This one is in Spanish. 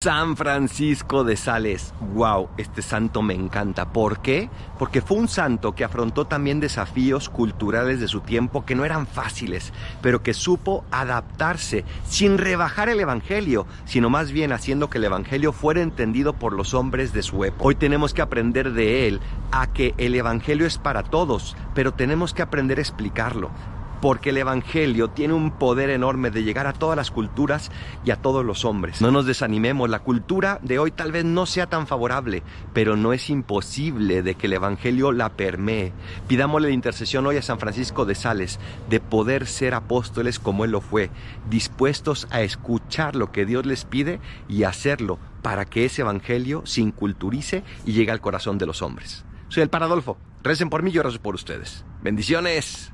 San Francisco de Sales, wow, este santo me encanta. ¿Por qué? Porque fue un santo que afrontó también desafíos culturales de su tiempo que no eran fáciles, pero que supo adaptarse sin rebajar el Evangelio, sino más bien haciendo que el Evangelio fuera entendido por los hombres de su época. Hoy tenemos que aprender de él a que el Evangelio es para todos, pero tenemos que aprender a explicarlo porque el Evangelio tiene un poder enorme de llegar a todas las culturas y a todos los hombres. No nos desanimemos, la cultura de hoy tal vez no sea tan favorable, pero no es imposible de que el Evangelio la permee. Pidámosle la intercesión hoy a San Francisco de Sales de poder ser apóstoles como él lo fue, dispuestos a escuchar lo que Dios les pide y hacerlo para que ese Evangelio se inculturice y llegue al corazón de los hombres. Soy el Paradolfo. Recen por mí, yo rezo por ustedes. Bendiciones.